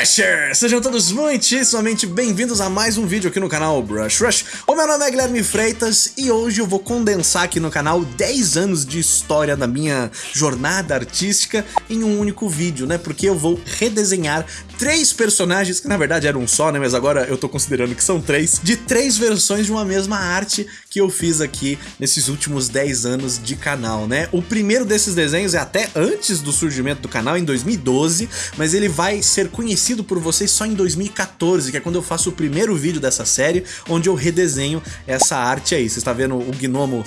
Brushers! Sejam todos muitíssimamente bem-vindos a mais um vídeo aqui no canal Brush Rush. O meu nome é Guilherme Freitas e hoje eu vou condensar aqui no canal 10 anos de história da minha jornada artística em um único vídeo, né? Porque eu vou redesenhar três personagens, que na verdade eram um só, né? Mas agora eu tô considerando que são três, de três versões de uma mesma arte que eu fiz aqui nesses últimos 10 anos de canal, né? O primeiro desses desenhos é até antes do surgimento do canal, em 2012, mas ele vai ser conhecido por vocês só em 2014, que é quando eu faço o primeiro vídeo dessa série, onde eu redesenho essa arte aí. Você está vendo o gnomo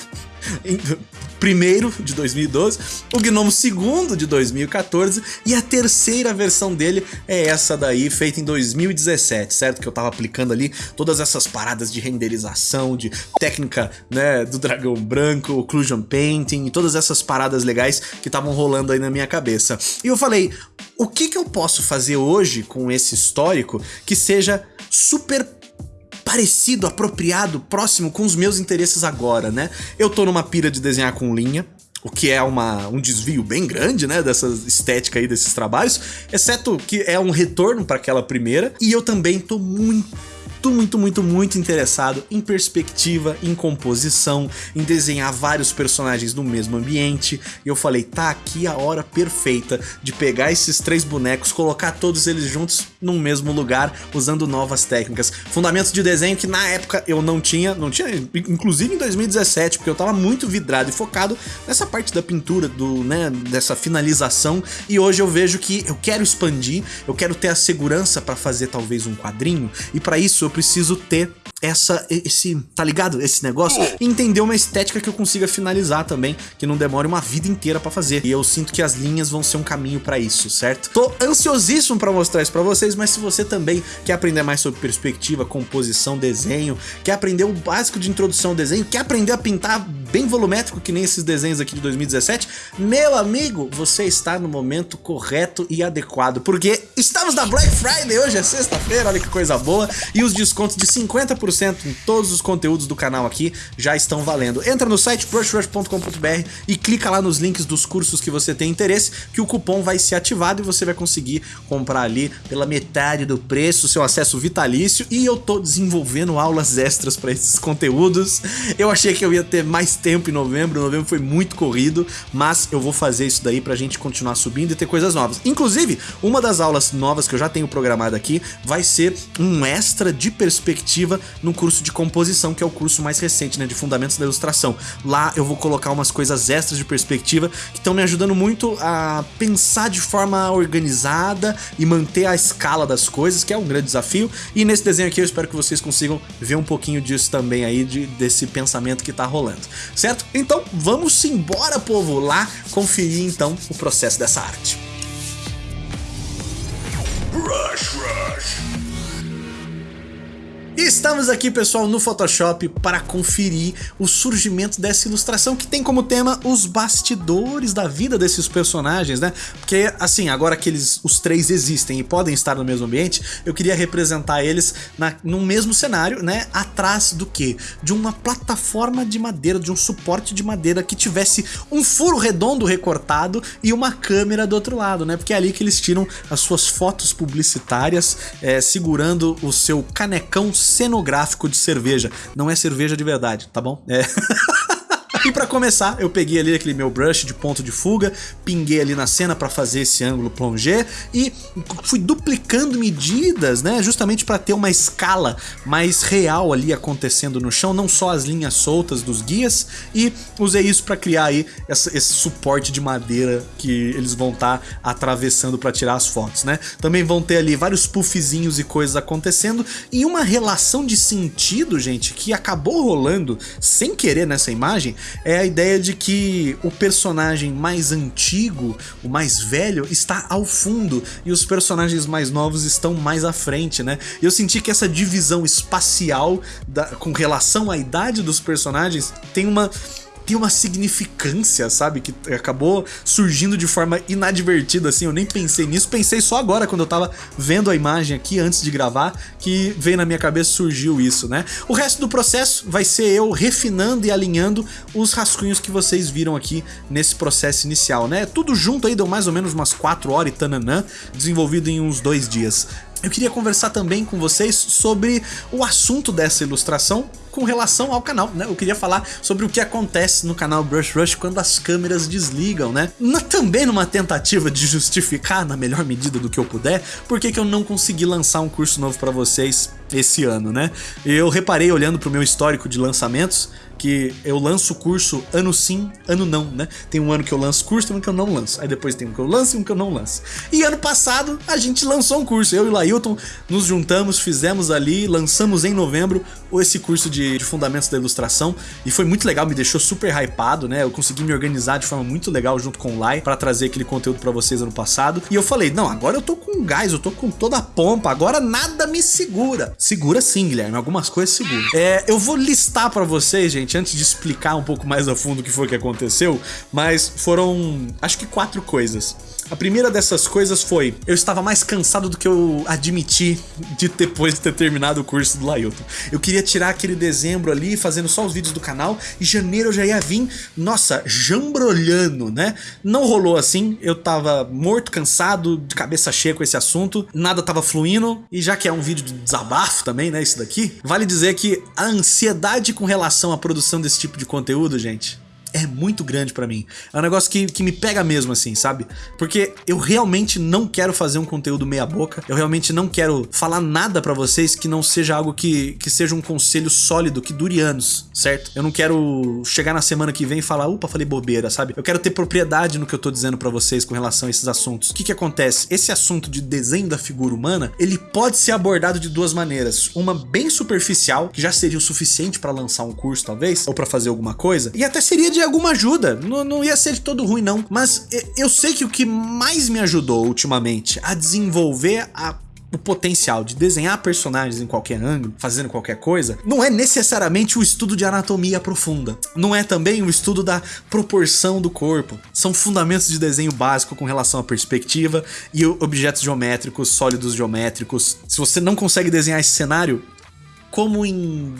primeiro de 2012, o Gnomo segundo de 2014 e a terceira versão dele é essa daí, feita em 2017, certo? Que eu tava aplicando ali todas essas paradas de renderização, de técnica, né, do dragão branco, occlusion painting, todas essas paradas legais que estavam rolando aí na minha cabeça. E eu falei, o que que eu posso fazer hoje com esse histórico que seja super parecido, apropriado, próximo com os meus interesses agora, né? Eu tô numa pira de desenhar com linha, o que é uma, um desvio bem grande, né, dessa estética aí desses trabalhos, exceto que é um retorno para aquela primeira, e eu também tô muito muito, muito, muito, muito interessado em perspectiva, em composição, em desenhar vários personagens no mesmo ambiente. E eu falei, tá aqui a hora perfeita de pegar esses três bonecos, colocar todos eles juntos num mesmo lugar, usando novas técnicas. Fundamentos de desenho que na época eu não tinha, não tinha, inclusive em 2017, porque eu tava muito vidrado e focado nessa parte da pintura, do, né, dessa finalização. E hoje eu vejo que eu quero expandir, eu quero ter a segurança para fazer talvez um quadrinho, e para isso eu preciso ter essa, esse, tá ligado? Esse negócio, e entender uma estética que eu consiga finalizar também, que não demore uma vida inteira pra fazer. E eu sinto que as linhas vão ser um caminho pra isso, certo? Tô ansiosíssimo pra mostrar isso pra vocês, mas se você também quer aprender mais sobre perspectiva, composição, desenho, quer aprender o básico de introdução ao desenho, quer aprender a pintar bem volumétrico, que nem esses desenhos aqui de 2017, meu amigo, você está no momento correto e adequado, porque estamos na Black Friday, hoje é sexta-feira, olha que coisa boa, e os descontos de 50% 10% em todos os conteúdos do canal aqui já estão valendo. Entra no site brushrush.com.br e clica lá nos links dos cursos que você tem interesse, que o cupom vai ser ativado e você vai conseguir comprar ali pela metade do preço, seu acesso vitalício, e eu tô desenvolvendo aulas extras para esses conteúdos. Eu achei que eu ia ter mais tempo em novembro, novembro foi muito corrido, mas eu vou fazer isso daí pra gente continuar subindo e ter coisas novas. Inclusive, uma das aulas novas que eu já tenho programada aqui vai ser um extra de perspectiva no curso de composição, que é o curso mais recente, né, de Fundamentos da Ilustração. Lá eu vou colocar umas coisas extras de perspectiva que estão me ajudando muito a pensar de forma organizada e manter a escala das coisas, que é um grande desafio. E nesse desenho aqui eu espero que vocês consigam ver um pouquinho disso também aí, de, desse pensamento que tá rolando, certo? Então vamos embora, povo, lá conferir então o processo dessa arte. Rush, rush. Estamos aqui, pessoal, no Photoshop para conferir o surgimento dessa ilustração que tem como tema os bastidores da vida desses personagens, né? Porque, assim, agora que eles, os três existem e podem estar no mesmo ambiente, eu queria representar eles na, no mesmo cenário, né? Atrás do quê? De uma plataforma de madeira, de um suporte de madeira que tivesse um furo redondo recortado e uma câmera do outro lado, né? Porque é ali que eles tiram as suas fotos publicitárias é, segurando o seu canecão cenográfico de cerveja. Não é cerveja de verdade, tá bom? É. E para começar, eu peguei ali aquele meu brush de ponto de fuga, pinguei ali na cena para fazer esse ângulo plongé e fui duplicando medidas, né, justamente para ter uma escala mais real ali acontecendo no chão, não só as linhas soltas dos guias, e usei isso para criar aí essa, esse suporte de madeira que eles vão estar tá atravessando para tirar as fotos, né. Também vão ter ali vários puffzinhos e coisas acontecendo e uma relação de sentido, gente, que acabou rolando sem querer nessa imagem, é a ideia de que o personagem mais antigo, o mais velho, está ao fundo e os personagens mais novos estão mais à frente, né? Eu senti que essa divisão espacial da, com relação à idade dos personagens tem uma tem uma significância, sabe? Que acabou surgindo de forma inadvertida, assim, eu nem pensei nisso, pensei só agora quando eu tava vendo a imagem aqui antes de gravar, que veio na minha cabeça, surgiu isso, né? O resto do processo vai ser eu refinando e alinhando os rascunhos que vocês viram aqui nesse processo inicial, né? Tudo junto aí deu mais ou menos umas 4 horas e tananã, desenvolvido em uns dois dias. Eu queria conversar também com vocês sobre o assunto dessa ilustração com relação ao canal, né? Eu queria falar sobre o que acontece no canal Brush Rush quando as câmeras desligam, né? Na, também numa tentativa de justificar, na melhor medida do que eu puder, por que eu não consegui lançar um curso novo para vocês esse ano, né? Eu reparei olhando pro meu histórico de lançamentos que eu lanço curso ano sim, ano não, né? Tem um ano que eu lanço curso, tem um que eu não lanço. Aí depois tem um que eu lanço e um que eu não lanço. E ano passado a gente lançou um curso, eu e o Lailton nos juntamos, fizemos ali, lançamos em novembro esse curso de, de Fundamentos da Ilustração e foi muito legal, me deixou super hypado, né? Eu consegui me organizar de forma muito legal junto com o Lai para trazer aquele conteúdo para vocês ano passado. E eu falei, não, agora eu tô com gás, eu tô com toda a pompa, agora nada me segura. Segura sim, Guilherme, algumas coisas segura. É, eu vou listar para vocês, gente, antes de explicar um pouco mais a fundo o que foi que aconteceu, mas foram, acho que quatro coisas. A primeira dessas coisas foi, eu estava mais cansado do que eu admiti de depois de ter terminado o curso do Lailton. Eu queria tirar aquele dezembro ali, fazendo só os vídeos do canal, e janeiro eu já ia vir, nossa, jambrolhando, né? Não rolou assim, eu tava morto, cansado, de cabeça cheia com esse assunto, nada tava fluindo, e já que é um vídeo de desabafo também, né, isso daqui, vale dizer que a ansiedade com relação à produção desse tipo de conteúdo, gente, é muito grande pra mim. É um negócio que, que me pega mesmo, assim, sabe? Porque eu realmente não quero fazer um conteúdo meia boca, eu realmente não quero falar nada pra vocês que não seja algo que, que seja um conselho sólido, que dure anos, certo? Eu não quero chegar na semana que vem e falar, upa, falei bobeira, sabe? Eu quero ter propriedade no que eu tô dizendo pra vocês com relação a esses assuntos. O que que acontece? Esse assunto de desenho da figura humana, ele pode ser abordado de duas maneiras. Uma bem superficial, que já seria o suficiente pra lançar um curso, talvez, ou pra fazer alguma coisa, e até seria de alguma ajuda. Não, não ia ser de todo ruim, não. Mas eu sei que o que mais me ajudou ultimamente a desenvolver a o potencial de desenhar personagens em qualquer ângulo, fazendo qualquer coisa, não é necessariamente o estudo de anatomia profunda. Não é também o estudo da proporção do corpo. São fundamentos de desenho básico com relação à perspectiva e objetos geométricos, sólidos geométricos. Se você não consegue desenhar esse cenário, como em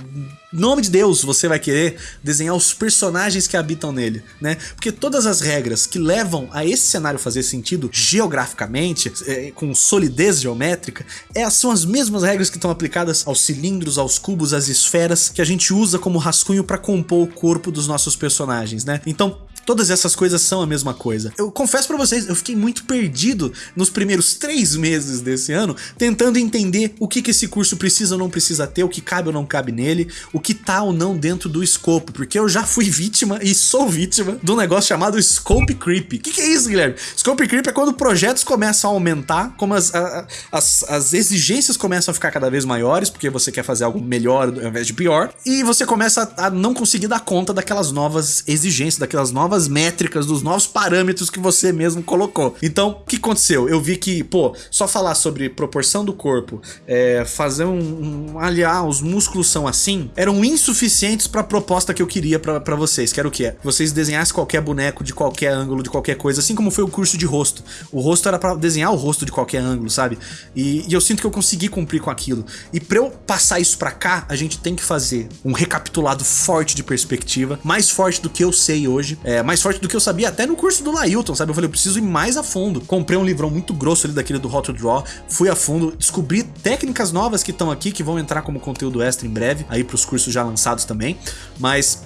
nome de Deus você vai querer desenhar os personagens que habitam nele, né? Porque todas as regras que levam a esse cenário fazer sentido geograficamente, é, com solidez geométrica, é, são as mesmas regras que estão aplicadas aos cilindros, aos cubos, às esferas, que a gente usa como rascunho para compor o corpo dos nossos personagens, né? Então, Todas essas coisas são a mesma coisa. Eu confesso pra vocês, eu fiquei muito perdido nos primeiros três meses desse ano, tentando entender o que, que esse curso precisa ou não precisa ter, o que cabe ou não cabe nele, o que tá ou não dentro do escopo, porque eu já fui vítima e sou vítima um negócio chamado Scope Creep. O que, que é isso, Guilherme? Scope Creep é quando projetos começam a aumentar, como as, a, as, as exigências começam a ficar cada vez maiores, porque você quer fazer algo melhor ao invés de pior, e você começa a não conseguir dar conta daquelas novas exigências, daquelas novas novas métricas, dos novos parâmetros que você mesmo colocou. Então, o que aconteceu? Eu vi que, pô, só falar sobre proporção do corpo, é, fazer um, um, aliar, os músculos são assim, eram insuficientes para a proposta que eu queria para vocês, que era o quê? Vocês desenhassem qualquer boneco de qualquer ângulo, de qualquer coisa, assim como foi o curso de rosto. O rosto era para desenhar o rosto de qualquer ângulo, sabe? E, e eu sinto que eu consegui cumprir com aquilo. E para eu passar isso para cá, a gente tem que fazer um recapitulado forte de perspectiva, mais forte do que eu sei hoje, é, mais forte do que eu sabia até no curso do Lailton, sabe? Eu falei, eu preciso ir mais a fundo. Comprei um livrão muito grosso ali daquele do Hot to Draw, fui a fundo, descobri técnicas novas que estão aqui, que vão entrar como conteúdo extra em breve, aí pros cursos já lançados também, mas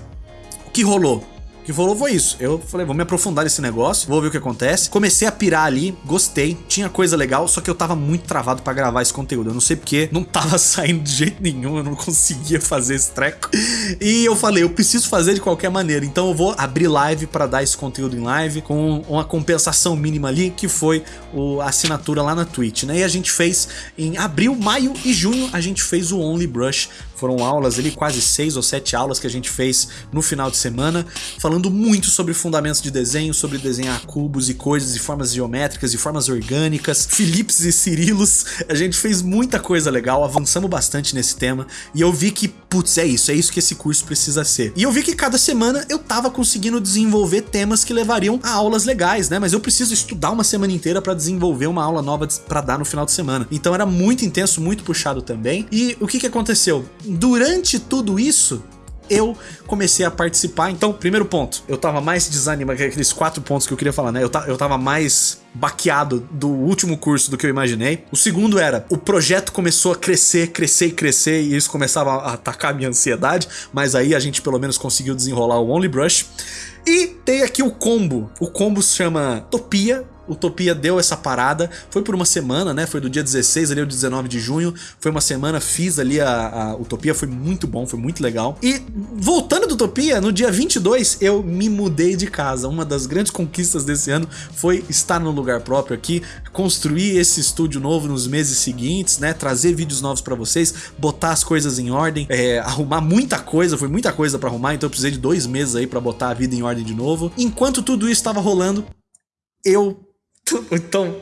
o que rolou? Que rolou foi isso. Eu falei, vou me aprofundar nesse negócio, vou ver o que acontece. Comecei a pirar ali, gostei, tinha coisa legal, só que eu tava muito travado pra gravar esse conteúdo. Eu não sei porque, não tava saindo de jeito nenhum, eu não conseguia fazer esse treco. E eu falei, eu preciso fazer de qualquer maneira, então eu vou abrir live pra dar esse conteúdo em live, com uma compensação mínima ali, que foi a assinatura lá na Twitch, né? E a gente fez em abril, maio e junho, a gente fez o Only Brush Foram aulas ali, quase seis ou sete aulas que a gente fez no final de semana, falando muito sobre fundamentos de desenho, sobre desenhar cubos e coisas e formas geométricas e formas orgânicas, Philips e Cirilos. A gente fez muita coisa legal, avançamos bastante nesse tema e eu vi que, putz, é isso, é isso que esse curso precisa ser. E eu vi que cada semana eu tava conseguindo desenvolver temas que levariam a aulas legais, né? Mas eu preciso estudar uma semana inteira para desenvolver uma aula nova para dar no final de semana. Então era muito intenso, muito puxado também. E o que que aconteceu? Durante tudo isso, eu comecei a participar. Então, primeiro ponto, eu tava mais desanimado, aqueles quatro pontos que eu queria falar, né? Eu, eu tava mais baqueado do último curso do que eu imaginei. O segundo era, o projeto começou a crescer, crescer e crescer, e isso começava a atacar a minha ansiedade, mas aí a gente pelo menos conseguiu desenrolar o Only Brush. E tem aqui o combo. O combo se chama Topia, Utopia deu essa parada, foi por uma semana, né? Foi do dia 16 ali ao 19 de junho, foi uma semana, fiz ali a, a Utopia, foi muito bom, foi muito legal. E voltando do Utopia, no dia 22 eu me mudei de casa. Uma das grandes conquistas desse ano foi estar no lugar próprio aqui, construir esse estúdio novo nos meses seguintes, né? Trazer vídeos novos para vocês, botar as coisas em ordem, é, arrumar muita coisa, foi muita coisa para arrumar, então eu precisei de dois meses aí para botar a vida em ordem de novo. Enquanto tudo isso estava rolando, eu então,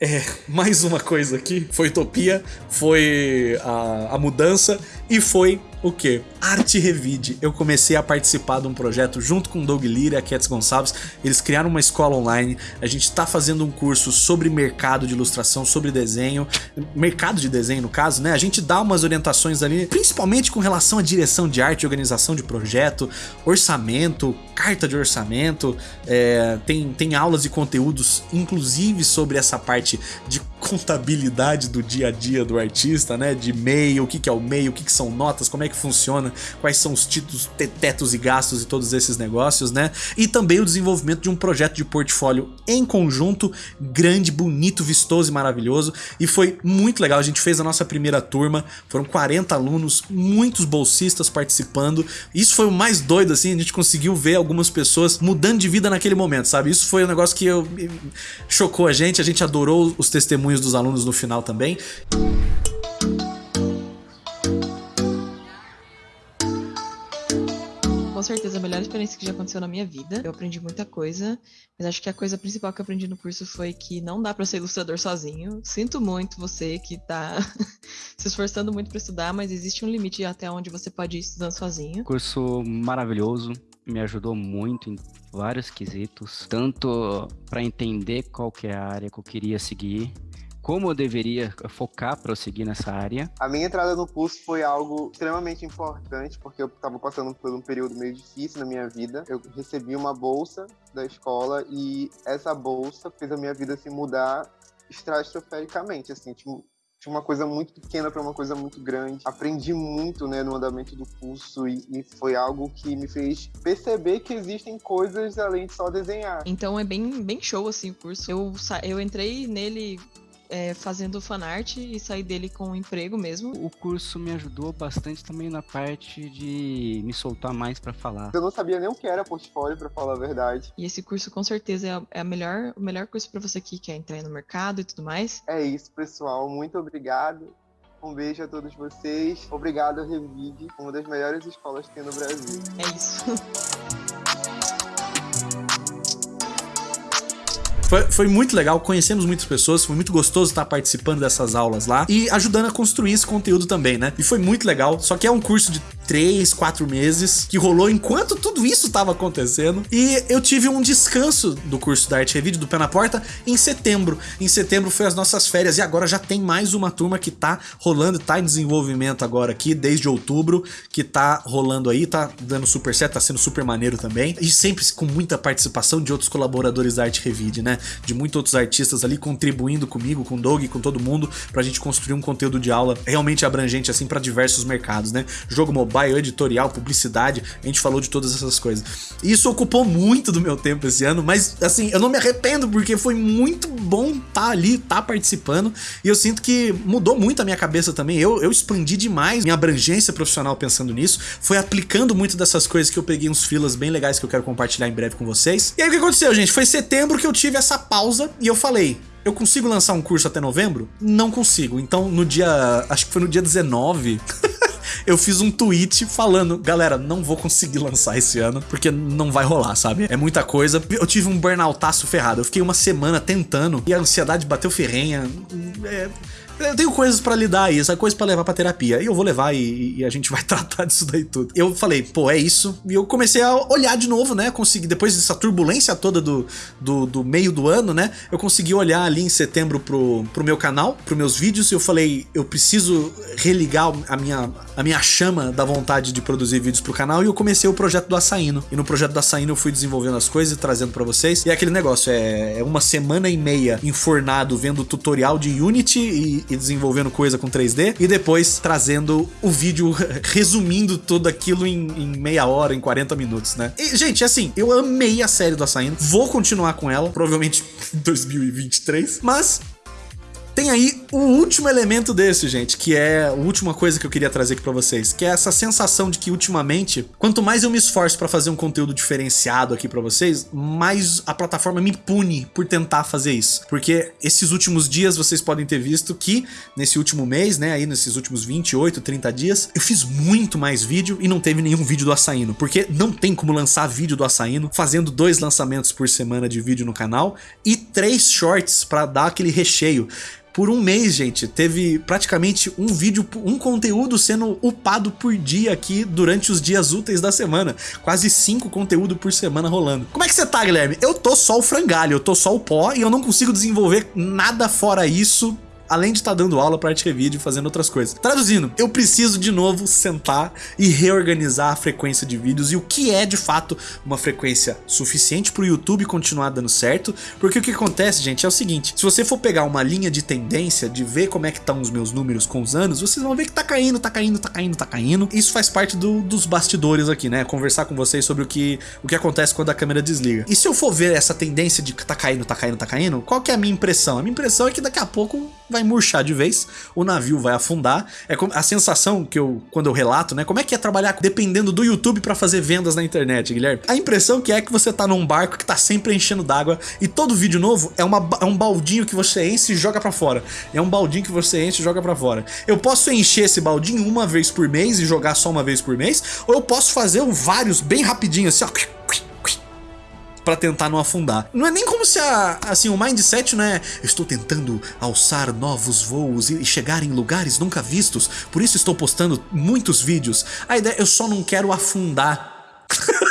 é, mais uma coisa aqui, foi Utopia, foi a, a mudança e foi o que? Arte Revide. Eu comecei a participar de um projeto junto com Doug Lira e a Cats Gonçalves. Eles criaram uma escola online. A gente está fazendo um curso sobre mercado de ilustração, sobre desenho. Mercado de desenho, no caso, né? A gente dá umas orientações ali, principalmente com relação à direção de arte, organização de projeto, orçamento, carta de orçamento. É, tem, tem aulas e conteúdos, inclusive sobre essa parte de contabilidade do dia a dia do artista, né? De meio, o que, que é o meio, o que, que são notas, como é que funciona, quais são os títulos, tetos e gastos e todos esses negócios, né? E também o desenvolvimento de um projeto de portfólio em conjunto, grande, bonito, vistoso e maravilhoso. E foi muito legal, a gente fez a nossa primeira turma, foram 40 alunos, muitos bolsistas participando. Isso foi o mais doido, assim, a gente conseguiu ver algumas pessoas mudando de vida naquele momento, sabe? Isso foi um negócio que eu, chocou a gente, a gente adorou os testemunhos dos alunos no final também. Certeza a melhor experiência que já aconteceu na minha vida. Eu aprendi muita coisa, mas acho que a coisa principal que eu aprendi no curso foi que não dá para ser ilustrador sozinho. Sinto muito você que tá se esforçando muito para estudar, mas existe um limite até onde você pode ir estudando sozinho. Curso maravilhoso, me ajudou muito em vários quesitos, tanto para entender qual que é a área que eu queria seguir, como eu deveria focar para eu seguir nessa área. A minha entrada no curso foi algo extremamente importante, porque eu estava passando por um período meio difícil na minha vida. Eu recebi uma bolsa da escola e essa bolsa fez a minha vida se mudar estratifericamente, assim, tipo, de uma coisa muito pequena para uma coisa muito grande. Aprendi muito, né, no andamento do curso e, e, foi algo que me fez perceber que existem coisas além de só desenhar. Então é bem, bem show assim o curso. Eu, eu entrei nele é, fazendo fanart e sair dele com um emprego mesmo. O curso me ajudou bastante também na parte de me soltar mais para falar. Eu não sabia nem o que era portfólio, para falar a verdade. E esse curso com certeza é, a, é a melhor, o melhor curso para você que quer entrar no mercado e tudo mais. É isso, pessoal. Muito obrigado. Um beijo a todos vocês. Obrigado, Revide, uma das melhores escolas que tem no Brasil. É isso. Foi, foi muito legal, conhecemos muitas pessoas, foi muito gostoso estar participando dessas aulas lá e ajudando a construir esse conteúdo também, né? E foi muito legal, só que é um curso de 3, 4 meses que rolou enquanto tudo isso estava acontecendo e eu tive um descanso do curso da Arte Revide, do Pé na Porta, em setembro. Em setembro foi as nossas férias e agora já tem mais uma turma que tá rolando, tá em desenvolvimento agora aqui, desde outubro, que tá rolando aí, tá dando super certo, tá sendo super maneiro também e sempre com muita participação de outros colaboradores da Arte Revide, né? De muitos outros artistas ali contribuindo comigo, com o Doug, com todo mundo, pra gente construir um conteúdo de aula realmente abrangente, assim, para diversos mercados, né? Jogo mobile, editorial, publicidade, a gente falou de todas essas coisas. Isso ocupou muito do meu tempo esse ano, mas, assim, eu não me arrependo, porque foi muito bom estar tá ali, estar tá participando, e eu sinto que mudou muito a minha cabeça também. Eu, eu expandi demais minha abrangência profissional pensando nisso, foi aplicando muito dessas coisas que eu peguei uns filas bem legais que eu quero compartilhar em breve com vocês. E aí o que aconteceu, gente? Foi setembro que eu tive essa pausa e eu falei, eu consigo lançar um curso até novembro? Não consigo. Então, no dia. Acho que foi no dia 19. eu fiz um tweet falando, galera, não vou conseguir lançar esse ano, porque não vai rolar, sabe? É muita coisa. Eu tive um burnoutaço ferrado. Eu fiquei uma semana tentando e a ansiedade bateu ferrenha. É eu tenho coisas para lidar aí, essa coisa para levar pra terapia. E eu vou levar e, e, a gente vai tratar disso daí tudo. Eu falei, pô, é isso. E eu comecei a olhar de novo, né? Consegui, depois dessa turbulência toda do, do, do meio do ano, né? Eu consegui olhar ali em setembro pro, pro meu canal, pros meus vídeos, e eu falei, eu preciso religar a minha, a minha chama da vontade de produzir vídeos pro canal. E eu comecei o projeto do Açaíno. E no projeto do Açaíno eu fui desenvolvendo as coisas e trazendo para vocês. E é aquele negócio, é, é uma semana e meia enfornado vendo tutorial de Unity e, e desenvolvendo coisa com 3D e depois trazendo o vídeo resumindo tudo aquilo em, em, meia hora, em 40 minutos, né? E, gente, assim, eu amei a série do Açaíno, vou continuar com ela, provavelmente em 2023, mas tem aí o último elemento desse, gente, que é a última coisa que eu queria trazer aqui pra vocês, que é essa sensação de que ultimamente, quanto mais eu me esforço para fazer um conteúdo diferenciado aqui pra vocês, mais a plataforma me pune por tentar fazer isso. Porque esses últimos dias vocês podem ter visto que nesse último mês, né, aí nesses últimos 28, 30 dias, eu fiz muito mais vídeo e não teve nenhum vídeo do Açaíno, porque não tem como lançar vídeo do Açaíno fazendo dois lançamentos por semana de vídeo no canal e três shorts para dar aquele recheio. Por um mês, gente, teve praticamente um vídeo, um conteúdo sendo upado por dia aqui durante os dias úteis da semana. Quase cinco conteúdos por semana rolando. Como é que você tá, Guilherme? Eu tô só o frangalho, eu tô só o pó e eu não consigo desenvolver nada fora isso além de estar tá dando aula para Arte e fazendo outras coisas. Traduzindo, eu preciso de novo sentar e reorganizar a frequência de vídeos e o que é de fato uma frequência suficiente para o YouTube continuar dando certo, porque o que acontece, gente, é o seguinte, se você for pegar uma linha de tendência, de ver como é que estão os meus números com os anos, vocês vão ver que tá caindo, tá caindo, tá caindo, tá caindo. Isso faz parte do, dos bastidores aqui, né? Conversar com vocês sobre o que, o que acontece quando a câmera desliga. E se eu for ver essa tendência de tá caindo, tá caindo, tá caindo, qual que é a minha impressão? A minha impressão é que daqui a pouco vai murchar de vez, o navio vai afundar. É a sensação que eu, quando eu relato, né? Como é que é trabalhar dependendo do YouTube para fazer vendas na internet, Guilherme? A impressão que é que você tá num barco que tá sempre enchendo d'água e todo vídeo novo é, uma, é um baldinho que você enche e joga para fora. É um baldinho que você enche e joga para fora. Eu posso encher esse baldinho uma vez por mês e jogar só uma vez por mês, ou eu posso fazer vários bem rapidinho assim, ó para tentar não afundar. Não é nem como se a, assim, o mindset não é estou tentando alçar novos voos e chegar em lugares nunca vistos, por isso estou postando muitos vídeos. A ideia, eu só não quero afundar.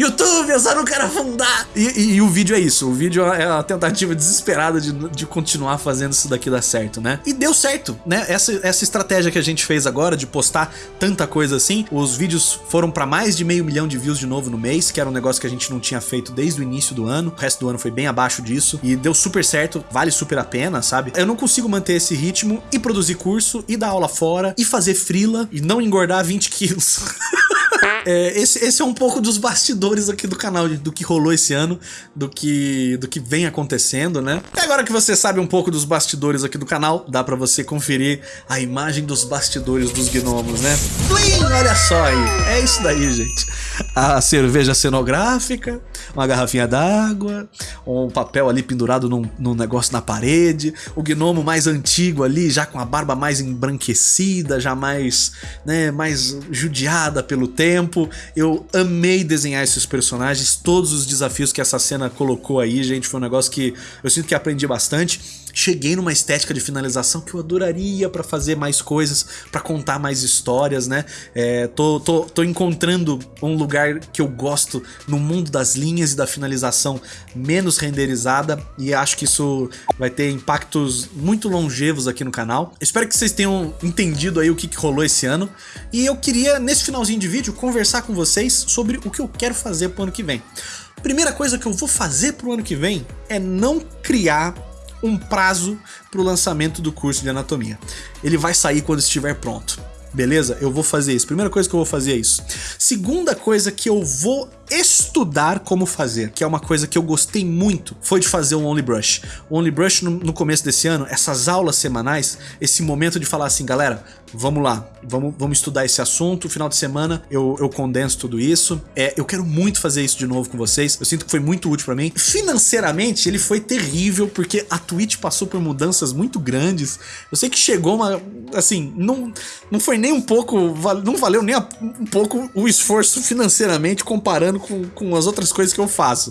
YouTube, eu só não quero afundar. E, e, e, o vídeo é isso, o vídeo é a tentativa desesperada de, de continuar fazendo isso daqui dar certo, né? E deu certo, né? Essa, essa estratégia que a gente fez agora de postar tanta coisa assim, os vídeos foram para mais de meio milhão de views de novo no mês, que era um negócio que a gente não tinha feito desde o início do ano, o resto do ano foi bem abaixo disso, e deu super certo, vale super a pena, sabe? Eu não consigo manter esse ritmo e produzir curso, e dar aula fora, e fazer frila, e não engordar 20 quilos. É, esse, esse é um pouco dos bastidores aqui do canal, do que rolou esse ano, do que, do que vem acontecendo, né? E agora que você sabe um pouco dos bastidores aqui do canal, dá pra você conferir a imagem dos bastidores dos gnomos, né? Plim! Olha só aí, é isso daí, gente. A cerveja cenográfica, uma garrafinha d'água, um papel ali pendurado num, num negócio na parede, o gnomo mais antigo ali, já com a barba mais embranquecida, já mais, né, mais judiada pelo tempo. Eu amei desenhar esses personagens, todos os desafios que essa cena colocou aí, gente, foi um negócio que eu sinto que aprendi bastante cheguei numa estética de finalização que eu adoraria para fazer mais coisas, para contar mais histórias, né? É, tô, tô, tô encontrando um lugar que eu gosto no mundo das linhas e da finalização menos renderizada e acho que isso vai ter impactos muito longevos aqui no canal. Espero que vocês tenham entendido aí o que, que rolou esse ano e eu queria, nesse finalzinho de vídeo, conversar com vocês sobre o que eu quero fazer pro ano que vem. Primeira coisa que eu vou fazer pro ano que vem é não criar um prazo para o lançamento do curso de anatomia. Ele vai sair quando estiver pronto. Beleza? Eu vou fazer isso. Primeira coisa que eu vou fazer é isso. Segunda coisa que eu vou estudar como fazer, que é uma coisa que eu gostei muito, foi de fazer o Only Brush. O Only Brush no, no começo desse ano, essas aulas semanais, esse momento de falar assim, galera, vamos lá, vamos, vamos estudar esse assunto, final de semana eu, eu condenso tudo isso. É, eu quero muito fazer isso de novo com vocês, eu sinto que foi muito útil pra mim. Financeiramente, ele foi terrível, porque a Twitch passou por mudanças muito grandes. Eu sei que chegou uma, assim, não, não foi nem um pouco, não valeu nem um pouco o esforço financeiramente comparando com, com as outras coisas que eu faço.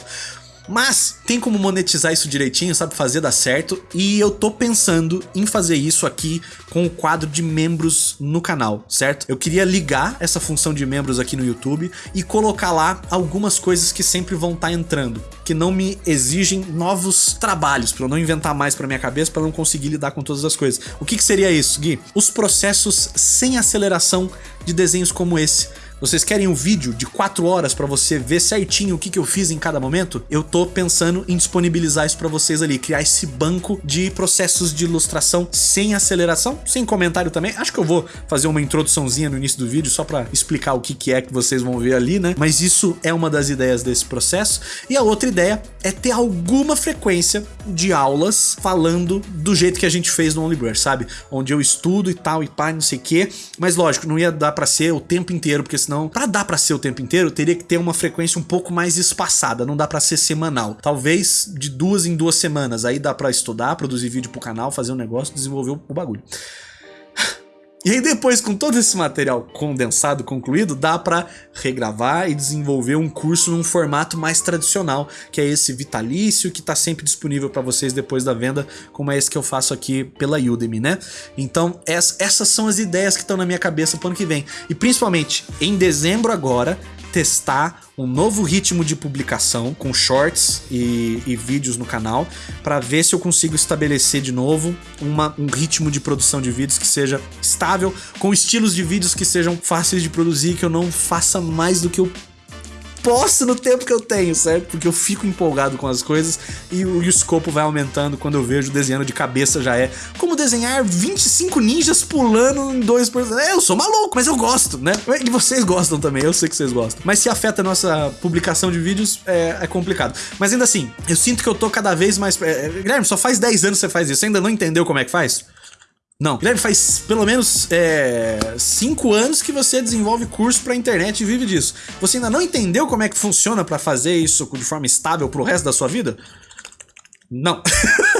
Mas tem como monetizar isso direitinho, sabe? Fazer dar certo. E eu tô pensando em fazer isso aqui com o quadro de membros no canal, certo? Eu queria ligar essa função de membros aqui no YouTube e colocar lá algumas coisas que sempre vão estar tá entrando, que não me exigem novos trabalhos, para eu não inventar mais para minha cabeça, para não conseguir lidar com todas as coisas. O que, que seria isso, Gui? Os processos sem aceleração de desenhos como esse vocês querem um vídeo de 4 horas para você ver certinho o que, que eu fiz em cada momento? Eu tô pensando em disponibilizar isso para vocês ali, criar esse banco de processos de ilustração sem aceleração, sem comentário também. Acho que eu vou fazer uma introduçãozinha no início do vídeo só para explicar o que, que é que vocês vão ver ali, né? Mas isso é uma das ideias desse processo. E a outra ideia é ter alguma frequência de aulas falando do jeito que a gente fez no OnlyBrush, sabe? Onde eu estudo e tal e pá, não sei o quê. Mas lógico, não ia dar para ser o tempo inteiro, porque para dar para ser o tempo inteiro, teria que ter uma frequência um pouco mais espaçada, não dá para ser semanal. Talvez de duas em duas semanas, aí dá para estudar, produzir vídeo pro canal, fazer um negócio, desenvolver o bagulho. E aí depois, com todo esse material condensado, concluído, dá para regravar e desenvolver um curso num formato mais tradicional, que é esse vitalício que está sempre disponível para vocês depois da venda, como é esse que eu faço aqui pela Udemy, né? Então, essas são as ideias que estão na minha cabeça pro ano que vem. E principalmente, em dezembro agora, testar um novo ritmo de publicação com shorts e, e vídeos no canal para ver se eu consigo estabelecer de novo uma, um ritmo de produção de vídeos que seja estável, com estilos de vídeos que sejam fáceis de produzir, que eu não faça mais do que eu posso no tempo que eu tenho, certo? Porque eu fico empolgado com as coisas e o, e o escopo vai aumentando quando eu vejo desenhando de cabeça já é. Como desenhar 25 ninjas pulando em dois por... É, eu sou maluco, mas eu gosto, né? E vocês gostam também, eu sei que vocês gostam. Mas se afeta a nossa publicação de vídeos, é, é complicado. Mas ainda assim, eu sinto que eu tô cada vez mais... É, é Guilherme, só faz 10 anos que você faz isso, você ainda não entendeu como é que faz? Não. Guilherme, faz pelo menos é, cinco anos que você desenvolve curso pra internet e vive disso. Você ainda não entendeu como é que funciona para fazer isso de forma estável pro resto da sua vida? Não.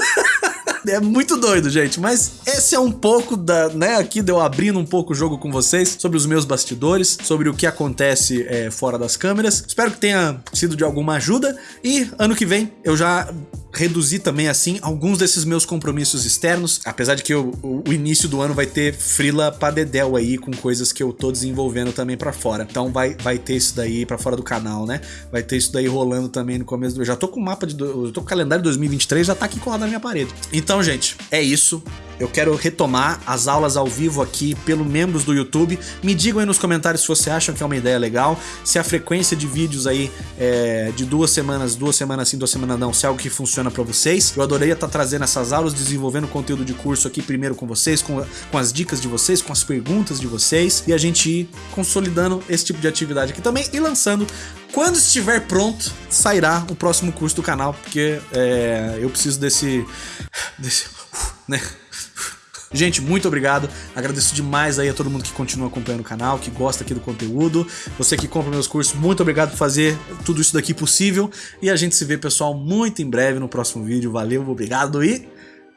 É muito doido, gente, mas esse é um pouco da, né, aqui deu abrindo um pouco o jogo com vocês sobre os meus bastidores, sobre o que acontece é, fora das câmeras. Espero que tenha sido de alguma ajuda e ano que vem eu já reduzir também, assim, alguns desses meus compromissos externos, apesar de que o, o, início do ano vai ter frila pra dedéu aí, com coisas que eu tô desenvolvendo também pra fora. Então vai, vai ter isso daí pra fora do canal, né? Vai ter isso daí rolando também no começo do... Eu já tô com o mapa de... Eu tô com o calendário de 2023, já tá aqui colado na minha parede. Então, gente, é isso. Eu quero retomar as aulas ao vivo aqui pelo membros do YouTube. Me digam aí nos comentários se você acham que é uma ideia legal, se a frequência de vídeos aí é de duas semanas, duas semanas sim, duas semanas não, se é algo que funciona para vocês. Eu adoraria estar tá trazendo essas aulas, desenvolvendo conteúdo de curso aqui primeiro com vocês, com, com as dicas de vocês, com as perguntas de vocês e a gente ir consolidando esse tipo de atividade aqui também e lançando quando estiver pronto, sairá o próximo curso do canal, porque é, eu preciso desse, desse né? Gente, muito obrigado. Agradeço demais aí a todo mundo que continua acompanhando o canal, que gosta aqui do conteúdo. Você que compra meus cursos, muito obrigado por fazer tudo isso daqui possível. E a gente se vê, pessoal, muito em breve no próximo vídeo. Valeu, obrigado e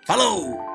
falou!